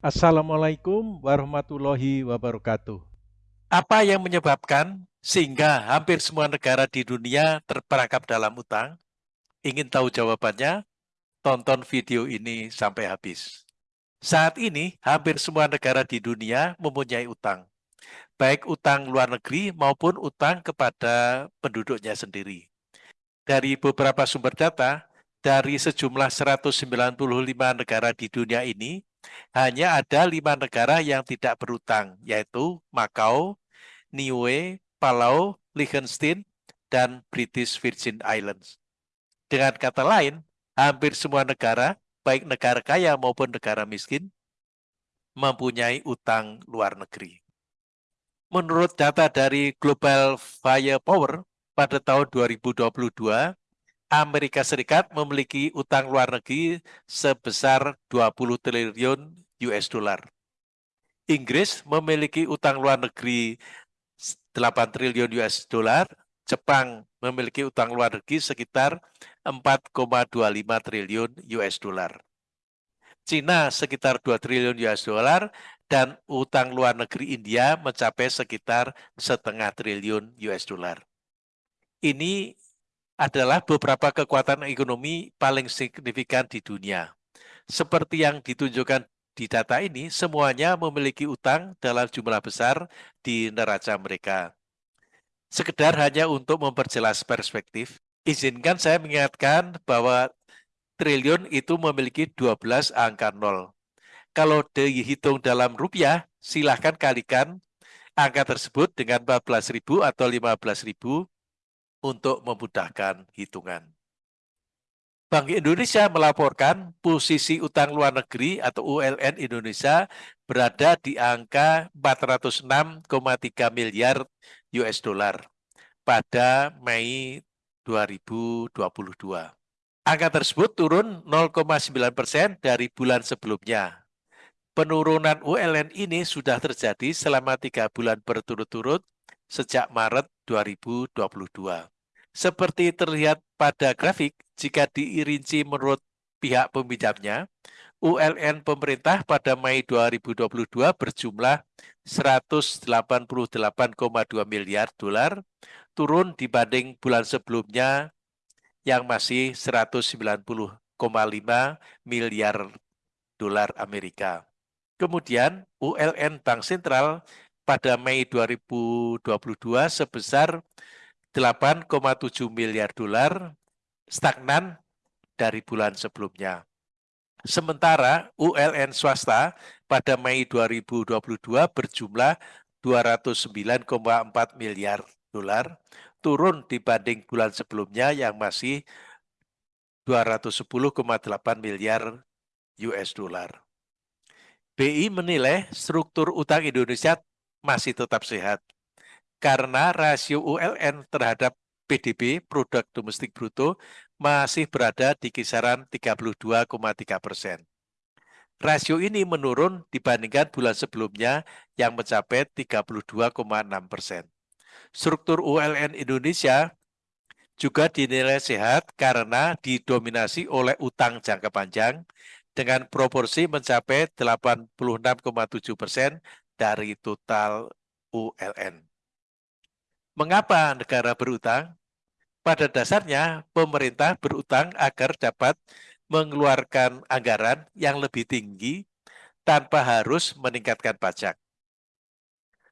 Assalamualaikum warahmatullahi wabarakatuh. Apa yang menyebabkan sehingga hampir semua negara di dunia terperangkap dalam utang? Ingin tahu jawabannya? Tonton video ini sampai habis. Saat ini, hampir semua negara di dunia mempunyai utang. Baik utang luar negeri maupun utang kepada penduduknya sendiri. Dari beberapa sumber data, dari sejumlah 195 negara di dunia ini, hanya ada lima negara yang tidak berutang, yaitu Macau, Niue, Palau, Liechtenstein, dan British Virgin Islands. Dengan kata lain, hampir semua negara, baik negara kaya maupun negara miskin, mempunyai utang luar negeri. Menurut data dari Global Firepower, pada tahun 2022, Amerika Serikat memiliki utang luar negeri sebesar 20 triliun US dollar. Inggris memiliki utang luar negeri 8 triliun US dollar, Jepang memiliki utang luar negeri sekitar 4,25 triliun US dollar. Cina sekitar 2 triliun US dollar dan utang luar negeri India mencapai sekitar setengah triliun US dollar. Ini adalah beberapa kekuatan ekonomi paling signifikan di dunia. Seperti yang ditunjukkan di data ini, semuanya memiliki utang dalam jumlah besar di neraca mereka. Sekedar hanya untuk memperjelas perspektif, izinkan saya mengingatkan bahwa triliun itu memiliki 12 angka nol. Kalau dihitung dalam rupiah, silahkan kalikan angka tersebut dengan 14.000 atau 15.000 untuk memudahkan hitungan. Bank Indonesia melaporkan posisi utang luar negeri atau ULN Indonesia berada di angka 406,3 miliar US dollar pada Mei 2022. Angka tersebut turun 0,9 persen dari bulan sebelumnya. Penurunan ULN ini sudah terjadi selama tiga bulan berturut-turut sejak Maret 2022. Seperti terlihat pada grafik, jika diirinci menurut pihak peminjamnya, ULN pemerintah pada Mei 2022 berjumlah 188,2 miliar dolar, turun dibanding bulan sebelumnya yang masih 190,5 miliar dolar Amerika. Kemudian ULN Bank Sentral pada Mei 2022 sebesar 8,7 miliar dolar, stagnan dari bulan sebelumnya. Sementara ULN swasta pada Mei 2022 berjumlah 209,4 miliar dolar, turun dibanding bulan sebelumnya yang masih 210,8 miliar US dollar. BI menilai struktur utang Indonesia masih tetap sehat. Karena rasio ULN terhadap PDB, produk domestik bruto, masih berada di kisaran 32,3 persen. Rasio ini menurun dibandingkan bulan sebelumnya yang mencapai 32,6 persen. Struktur ULN Indonesia juga dinilai sehat karena didominasi oleh utang jangka panjang dengan proporsi mencapai 86,7 persen dari total ULN. Mengapa negara berutang? Pada dasarnya, pemerintah berutang agar dapat mengeluarkan anggaran yang lebih tinggi tanpa harus meningkatkan pajak.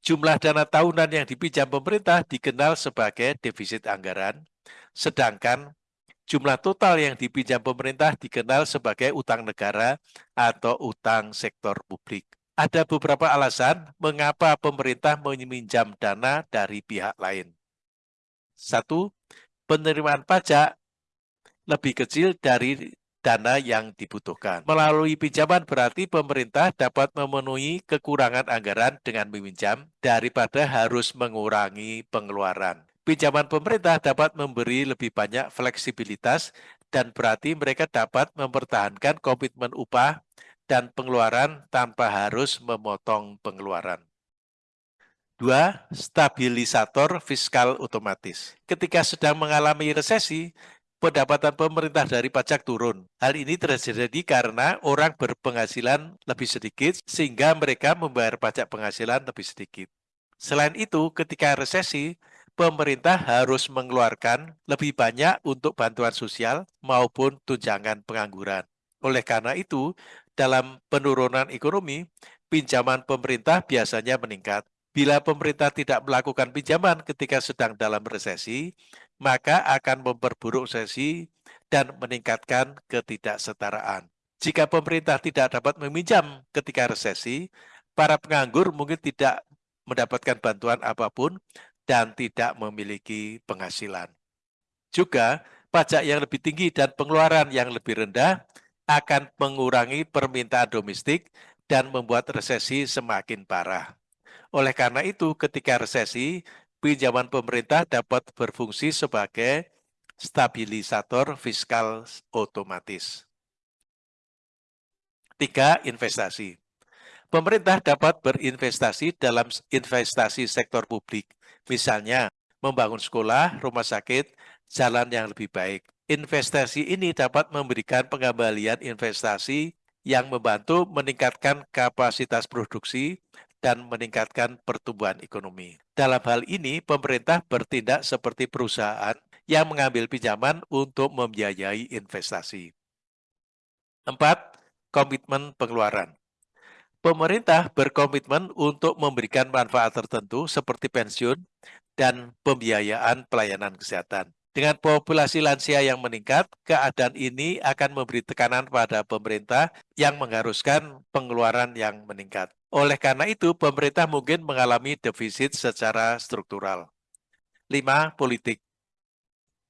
Jumlah dana tahunan yang dipinjam pemerintah dikenal sebagai defisit anggaran, sedangkan jumlah total yang dipinjam pemerintah dikenal sebagai utang negara atau utang sektor publik ada beberapa alasan mengapa pemerintah meminjam dana dari pihak lain. Satu, penerimaan pajak lebih kecil dari dana yang dibutuhkan. Melalui pinjaman berarti pemerintah dapat memenuhi kekurangan anggaran dengan meminjam daripada harus mengurangi pengeluaran. Pinjaman pemerintah dapat memberi lebih banyak fleksibilitas dan berarti mereka dapat mempertahankan komitmen upah dan pengeluaran tanpa harus memotong pengeluaran. Dua, stabilisator fiskal otomatis. Ketika sedang mengalami resesi, pendapatan pemerintah dari pajak turun. Hal ini terjadi karena orang berpenghasilan lebih sedikit sehingga mereka membayar pajak penghasilan lebih sedikit. Selain itu, ketika resesi, pemerintah harus mengeluarkan lebih banyak untuk bantuan sosial maupun tunjangan pengangguran. Oleh karena itu, dalam penurunan ekonomi, pinjaman pemerintah biasanya meningkat. Bila pemerintah tidak melakukan pinjaman ketika sedang dalam resesi, maka akan memperburuk resesi dan meningkatkan ketidaksetaraan. Jika pemerintah tidak dapat meminjam ketika resesi, para penganggur mungkin tidak mendapatkan bantuan apa pun dan tidak memiliki penghasilan. Juga, pajak yang lebih tinggi dan pengeluaran yang lebih rendah akan mengurangi permintaan domestik dan membuat resesi semakin parah. Oleh karena itu, ketika resesi, pinjaman pemerintah dapat berfungsi sebagai stabilisator fiskal otomatis. Tiga, investasi. Pemerintah dapat berinvestasi dalam investasi sektor publik, misalnya membangun sekolah, rumah sakit, jalan yang lebih baik. Investasi ini dapat memberikan pengembalian investasi yang membantu meningkatkan kapasitas produksi dan meningkatkan pertumbuhan ekonomi. Dalam hal ini, pemerintah bertindak seperti perusahaan yang mengambil pinjaman untuk membiayai investasi. Empat, komitmen pengeluaran. Pemerintah berkomitmen untuk memberikan manfaat tertentu seperti pensiun dan pembiayaan pelayanan kesehatan. Dengan populasi lansia yang meningkat, keadaan ini akan memberi tekanan pada pemerintah yang mengharuskan pengeluaran yang meningkat. Oleh karena itu, pemerintah mungkin mengalami defisit secara struktural. 5. Politik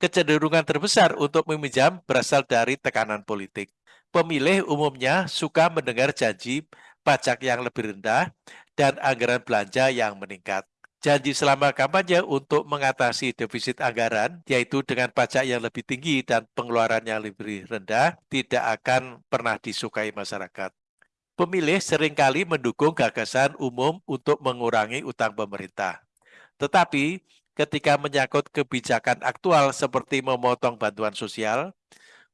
Kecenderungan terbesar untuk meminjam berasal dari tekanan politik. Pemilih umumnya suka mendengar janji pajak yang lebih rendah dan anggaran belanja yang meningkat janji selama kampanye untuk mengatasi defisit anggaran, yaitu dengan pajak yang lebih tinggi dan pengeluaran yang lebih rendah, tidak akan pernah disukai masyarakat. Pemilih sering kali mendukung gagasan umum untuk mengurangi utang pemerintah. Tetapi, ketika menyangkut kebijakan aktual seperti memotong bantuan sosial,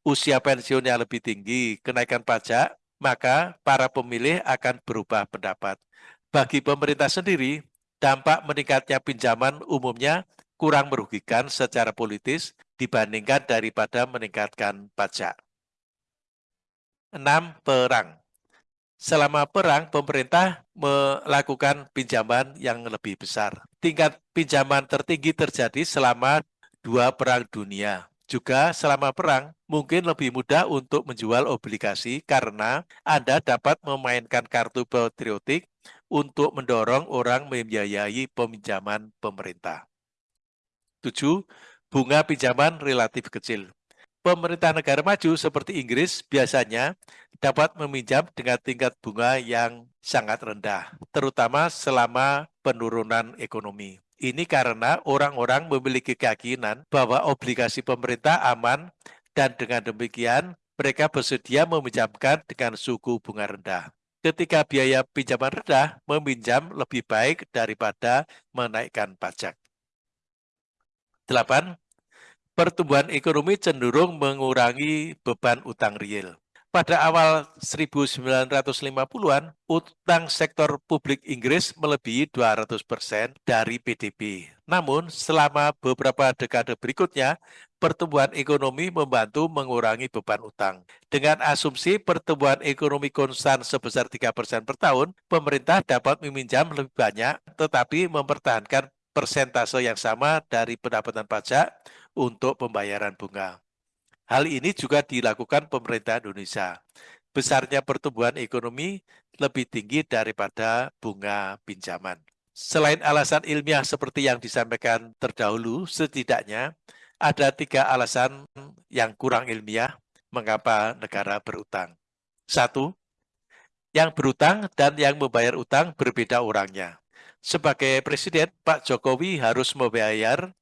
usia pensiun yang lebih tinggi, kenaikan pajak, maka para pemilih akan berubah pendapat. Bagi pemerintah sendiri, dampak meningkatnya pinjaman umumnya kurang merugikan secara politis dibandingkan daripada meningkatkan pajak. 6. Perang Selama perang, pemerintah melakukan pinjaman yang lebih besar. Tingkat pinjaman tertinggi terjadi selama dua perang dunia. Juga selama perang, mungkin lebih mudah untuk menjual obligasi karena Anda dapat memainkan kartu patriotik untuk mendorong orang membiayai peminjaman pemerintah. 7. Bunga pinjaman relatif kecil. Pemerintah negara maju seperti Inggris biasanya dapat meminjam dengan tingkat bunga yang sangat rendah, terutama selama penurunan ekonomi. Ini karena orang-orang memiliki keyakinan bahwa obligasi pemerintah aman dan dengan demikian mereka bersedia meminjamkan dengan suku bunga rendah ketika biaya pinjaman rendah, meminjam lebih baik daripada menaikkan pajak. 8. Pertumbuhan ekonomi cenderung mengurangi beban utang real. Pada awal 1950-an, utang sektor publik Inggris melebihi 200% dari PDB. Namun, selama beberapa dekade berikutnya, pertumbuhan ekonomi membantu mengurangi beban utang. Dengan asumsi pertumbuhan ekonomi konstan sebesar 3% per tahun, pemerintah dapat meminjam lebih banyak, tetapi mempertahankan persentase yang sama dari pendapatan pajak untuk pembayaran bunga. Hal ini juga dilakukan pemerintah Indonesia. Besarnya pertumbuhan ekonomi lebih tinggi daripada bunga pinjaman. Selain alasan ilmiah seperti yang disampaikan terdahulu, setidaknya ada tiga alasan yang kurang ilmiah mengapa negara berutang. Satu, yang berutang dan yang membayar utang berbeda orangnya. Sebagai presiden, Pak Jokowi harus membayar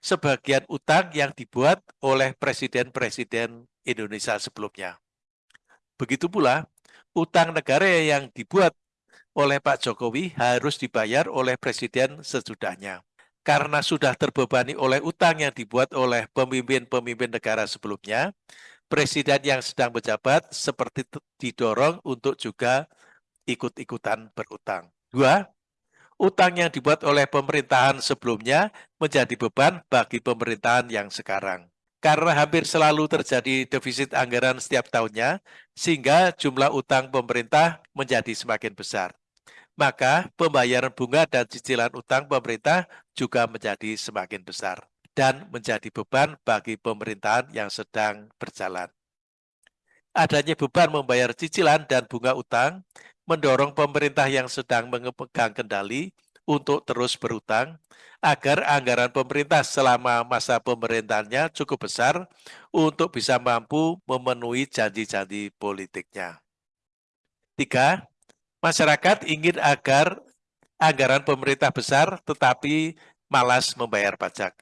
sebagian utang yang dibuat oleh presiden-presiden Indonesia sebelumnya. Begitu pula, utang negara yang dibuat oleh Pak Jokowi harus dibayar oleh presiden sesudahnya. Karena sudah terbebani oleh utang yang dibuat oleh pemimpin-pemimpin negara sebelumnya, presiden yang sedang menjabat seperti didorong untuk juga ikut-ikutan berutang. Dua, utang yang dibuat oleh pemerintahan sebelumnya menjadi beban bagi pemerintahan yang sekarang. Karena hampir selalu terjadi defisit anggaran setiap tahunnya, sehingga jumlah utang pemerintah menjadi semakin besar maka pembayaran bunga dan cicilan utang pemerintah juga menjadi semakin besar dan menjadi beban bagi pemerintahan yang sedang berjalan. Adanya beban membayar cicilan dan bunga utang mendorong pemerintah yang sedang memegang kendali untuk terus berutang agar anggaran pemerintah selama masa pemerintahannya cukup besar untuk bisa mampu memenuhi janji-janji politiknya. Tiga, Masyarakat ingin agar anggaran pemerintah besar tetapi malas membayar pajak.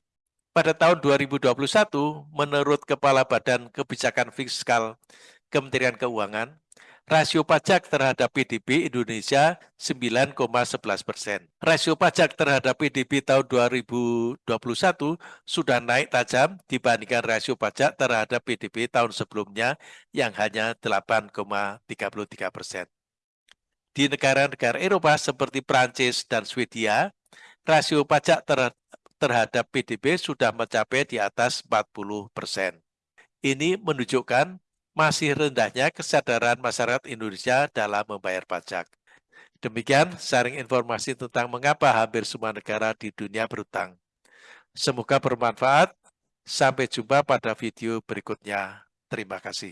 Pada tahun 2021, menurut Kepala Badan Kebijakan Fiskal Kementerian Keuangan, rasio pajak terhadap PDB Indonesia 9,11 persen. Rasio pajak terhadap PDB tahun 2021 sudah naik tajam dibandingkan rasio pajak terhadap PDB tahun sebelumnya yang hanya 8,33 persen. Di negara-negara Eropa seperti Prancis dan Swedia, rasio pajak ter terhadap PDB sudah mencapai di atas 40 persen. Ini menunjukkan masih rendahnya kesadaran masyarakat Indonesia dalam membayar pajak. Demikian sharing informasi tentang mengapa hampir semua negara di dunia berutang. Semoga bermanfaat. Sampai jumpa pada video berikutnya. Terima kasih.